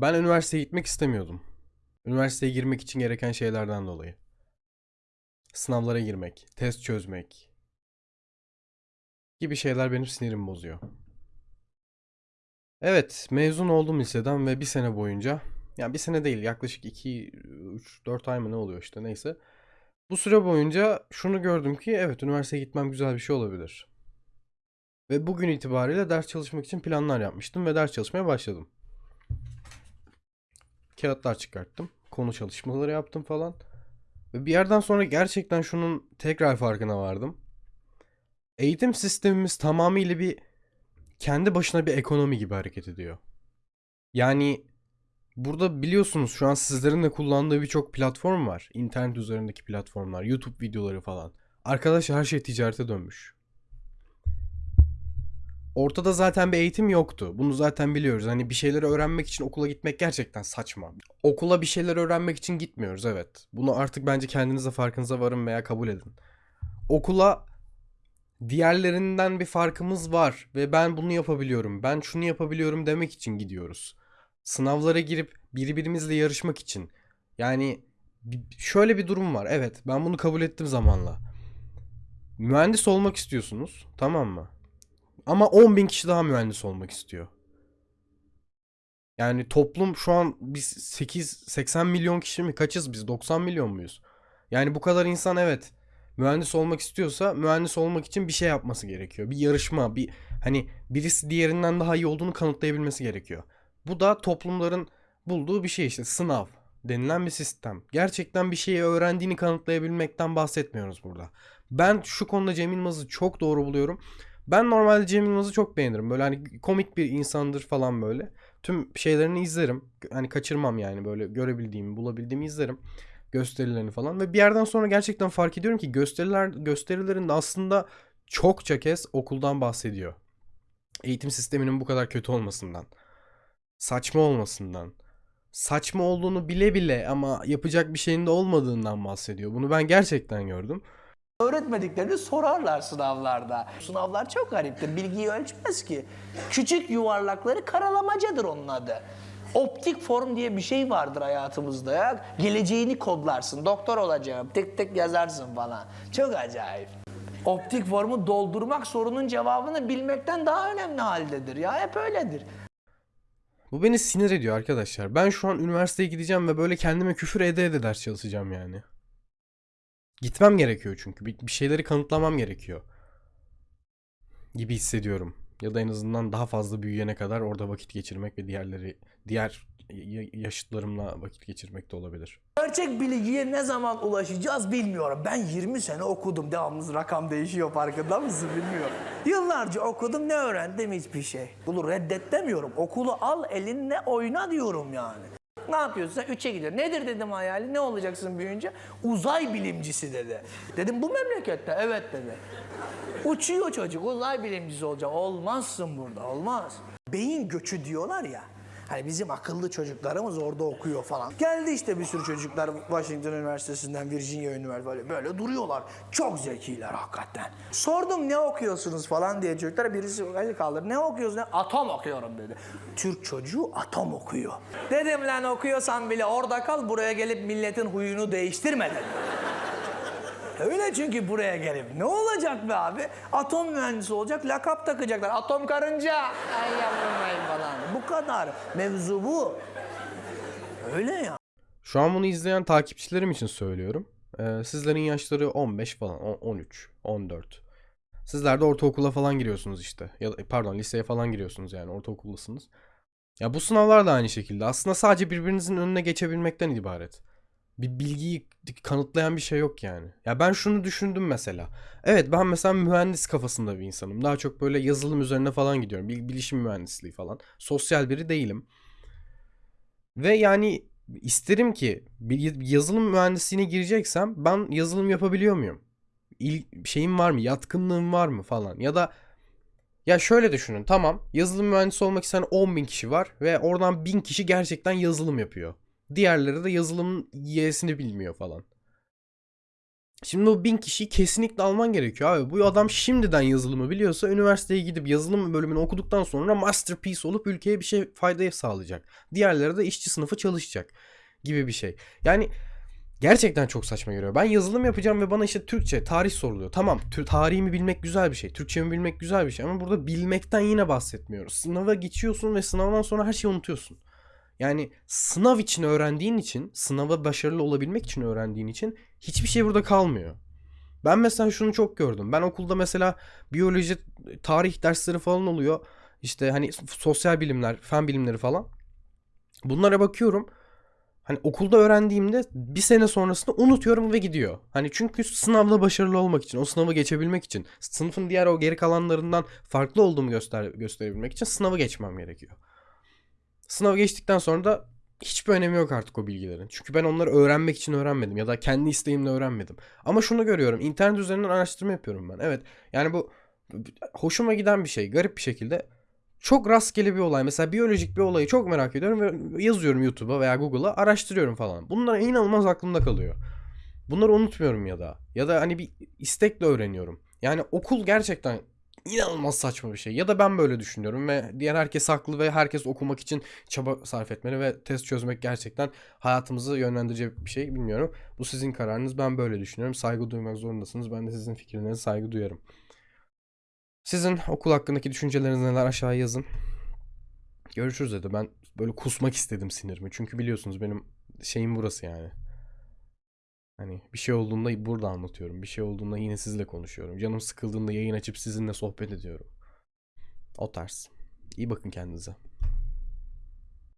Ben üniversiteye gitmek istemiyordum. Üniversiteye girmek için gereken şeylerden dolayı. Sınavlara girmek, test çözmek gibi şeyler benim sinirimi bozuyor. Evet, mezun oldum liseden ve bir sene boyunca, yani bir sene değil yaklaşık 2, 3, 4 ay mı ne oluyor işte neyse. Bu süre boyunca şunu gördüm ki evet üniversiteye gitmem güzel bir şey olabilir. Ve bugün itibariyle ders çalışmak için planlar yapmıştım ve ders çalışmaya başladım. Kağıtlar çıkarttım. Konu çalışmaları yaptım falan. Ve bir yerden sonra gerçekten şunun tekrar farkına vardım. Eğitim sistemimiz tamamıyla bir kendi başına bir ekonomi gibi hareket ediyor. Yani burada biliyorsunuz şu an sizlerin de kullandığı birçok platform var. İnternet üzerindeki platformlar, YouTube videoları falan. Arkadaşlar her şey ticarete dönmüş. Ortada zaten bir eğitim yoktu. Bunu zaten biliyoruz. Hani bir şeyleri öğrenmek için okula gitmek gerçekten saçma. Okula bir şeyler öğrenmek için gitmiyoruz evet. Bunu artık bence kendinize farkınıza varın veya kabul edin. Okula diğerlerinden bir farkımız var ve ben bunu yapabiliyorum. Ben şunu yapabiliyorum demek için gidiyoruz. Sınavlara girip birbirimizle yarışmak için. Yani şöyle bir durum var. Evet, ben bunu kabul ettim zamanla. Mühendis olmak istiyorsunuz, tamam mı? Ama 10 bin kişi daha mühendis olmak istiyor. Yani toplum şu an biz 8 80 milyon kişi mi kaçız biz 90 milyon muyuz? Yani bu kadar insan evet mühendis olmak istiyorsa mühendis olmak için bir şey yapması gerekiyor. Bir yarışma, bir hani birisi diğerinden daha iyi olduğunu kanıtlayabilmesi gerekiyor. Bu da toplumların bulduğu bir şey işte sınav denilen bir sistem. Gerçekten bir şeyi öğrendiğini kanıtlayabilmekten bahsetmiyoruz burada. Ben şu konuda Cem Yılmaz'ı çok doğru buluyorum. Ben normalde Cem Yılmaz'ı çok beğenirim. Böyle hani komik bir insandır falan böyle. Tüm şeylerini izlerim. Hani kaçırmam yani böyle görebildiğimi, bulabildiğimi izlerim. Gösterilerini falan. Ve bir yerden sonra gerçekten fark ediyorum ki gösteriler gösterilerinde aslında çokça kez okuldan bahsediyor. Eğitim sisteminin bu kadar kötü olmasından. Saçma olmasından. Saçma olduğunu bile bile ama yapacak bir şeyin de olmadığından bahsediyor. Bunu ben gerçekten gördüm. Öğretmediklerini sorarlar sınavlarda. Sınavlar çok gariptir. Bilgiyi ölçmez ki. Küçük yuvarlakları karalamacadır onun adı. Optik form diye bir şey vardır hayatımızda ya. Geleceğini kodlarsın. Doktor olacağım. Tek tek yazarsın falan. Çok acayip. Optik formu doldurmak sorunun cevabını bilmekten daha önemli haldedir. Ya hep öyledir. Bu beni sinir ediyor arkadaşlar. Ben şu an üniversiteye gideceğim ve böyle kendime küfür ede ede ders çalışacağım yani. Gitmem gerekiyor çünkü. Bir, bir şeyleri kanıtlamam gerekiyor. Gibi hissediyorum. Ya da en azından daha fazla büyüyene kadar orada vakit geçirmek ve diğerleri diğer yaşıtlarımla vakit geçirmek de olabilir. Gerçek bilgiye ne zaman ulaşacağız bilmiyorum. Ben 20 sene okudum. Devamlı rakam değişiyor farkında mısın bilmiyorum. Yıllarca okudum ne öğrendim hiçbir şey. Bunu reddet demiyorum. Okulu al elinle oyna diyorum yani. Ne yapıyorsun sen? Üçe gidiyor. Nedir dedim hayali? Ne olacaksın büyüyünce? Uzay bilimcisi dedi. Dedim bu memlekette. Evet dedi. Uçuyor çocuk uzay bilimcisi olacak. Olmazsın burada olmaz. Beyin göçü diyorlar ya. Hani bizim akıllı çocuklarımız orada okuyor falan. Geldi işte bir sürü çocuklar Washington Üniversitesi'nden, Virginia Üniversitesi böyle, böyle duruyorlar. Çok zekiler hakikaten. Sordum ne okuyorsunuz falan diye çocuklara birisi el kaldırdı. Ne okuyorsun? Atom okuyorum dedi. Türk çocuğu atom okuyor. Dedim lan okuyorsan bile orada kal buraya gelip milletin huyunu değiştirme dedim. Öyle çünkü buraya gelip ne olacak be abi? Atom mühendisi olacak, lakap takacaklar. Atom karınca. Ay yavrum ay falan. Bu kadar. Mevzu bu. Öyle ya. Şu an bunu izleyen takipçilerim için söylüyorum. Ee, sizlerin yaşları 15 falan, on- 13, 14. Sizler de ortaokula falan giriyorsunuz işte. Ya da, pardon liseye falan giriyorsunuz yani ortaokuldasınız. Ya bu sınavlar da aynı şekilde. Aslında sadece birbirinizin önüne geçebilmekten ibaret. Bir bilgiyi kanıtlayan bir şey yok yani. Ya ben şunu düşündüm mesela. Evet ben mesela mühendis kafasında bir insanım. Daha çok böyle yazılım üzerine falan gidiyorum. Bil- Bilişim mühendisliği falan. Sosyal biri değilim. Ve yani isterim ki bir yazılım mühendisliğine gireceksem ben yazılım yapabiliyor muyum? İl, şeyim var mı? Yatkınlığım var mı falan? Ya da ya şöyle düşünün tamam yazılım mühendisi olmak isteyen 10 bin kişi var ve oradan 1000 kişi gerçekten yazılım yapıyor. Diğerleri de yazılımın y'sini bilmiyor falan. Şimdi o bin kişiyi kesinlikle alman gerekiyor abi. Bu adam şimdiden yazılımı biliyorsa üniversiteye gidip yazılım bölümünü okuduktan sonra masterpiece olup ülkeye bir şey faydaya sağlayacak. Diğerleri de işçi sınıfı çalışacak gibi bir şey. Yani gerçekten çok saçma geliyor. Ben yazılım yapacağım ve bana işte Türkçe, tarih soruluyor. Tamam, tarihimi bilmek güzel bir şey. Türkçemi bilmek güzel bir şey ama burada bilmekten yine bahsetmiyoruz. Sınava geçiyorsun ve sınavdan sonra her şeyi unutuyorsun. Yani sınav için öğrendiğin için, sınava başarılı olabilmek için öğrendiğin için hiçbir şey burada kalmıyor. Ben mesela şunu çok gördüm. Ben okulda mesela biyoloji, tarih dersleri falan oluyor. İşte hani sosyal bilimler, fen bilimleri falan. Bunlara bakıyorum. Hani okulda öğrendiğimde bir sene sonrasında unutuyorum ve gidiyor. Hani çünkü sınavda başarılı olmak için, o sınavı geçebilmek için, sınıfın diğer o geri kalanlarından farklı olduğumu göster gösterebilmek için sınavı geçmem gerekiyor. Sınavı geçtikten sonra da hiçbir önemi yok artık o bilgilerin. Çünkü ben onları öğrenmek için öğrenmedim ya da kendi isteğimle öğrenmedim. Ama şunu görüyorum. internet üzerinden araştırma yapıyorum ben. Evet. Yani bu hoşuma giden bir şey. Garip bir şekilde çok rastgele bir olay. Mesela biyolojik bir olayı çok merak ediyorum ve yazıyorum YouTube'a veya Google'a araştırıyorum falan. Bunlar inanılmaz aklımda kalıyor. Bunları unutmuyorum ya da. Ya da hani bir istekle öğreniyorum. Yani okul gerçekten inanılmaz saçma bir şey. Ya da ben böyle düşünüyorum ve diğer herkes haklı ve herkes okumak için çaba sarf etmeli ve test çözmek gerçekten hayatımızı yönlendirecek bir şey bilmiyorum. Bu sizin kararınız. Ben böyle düşünüyorum. Saygı duymak zorundasınız. Ben de sizin fikirlerinize saygı duyarım. Sizin okul hakkındaki düşünceleriniz neler aşağıya yazın. Görüşürüz dedi. Ben böyle kusmak istedim sinirimi. Çünkü biliyorsunuz benim şeyim burası yani. Hani bir şey olduğunda burada anlatıyorum. Bir şey olduğunda yine sizle konuşuyorum. Canım sıkıldığında yayın açıp sizinle sohbet ediyorum. O tarz. İyi bakın kendinize.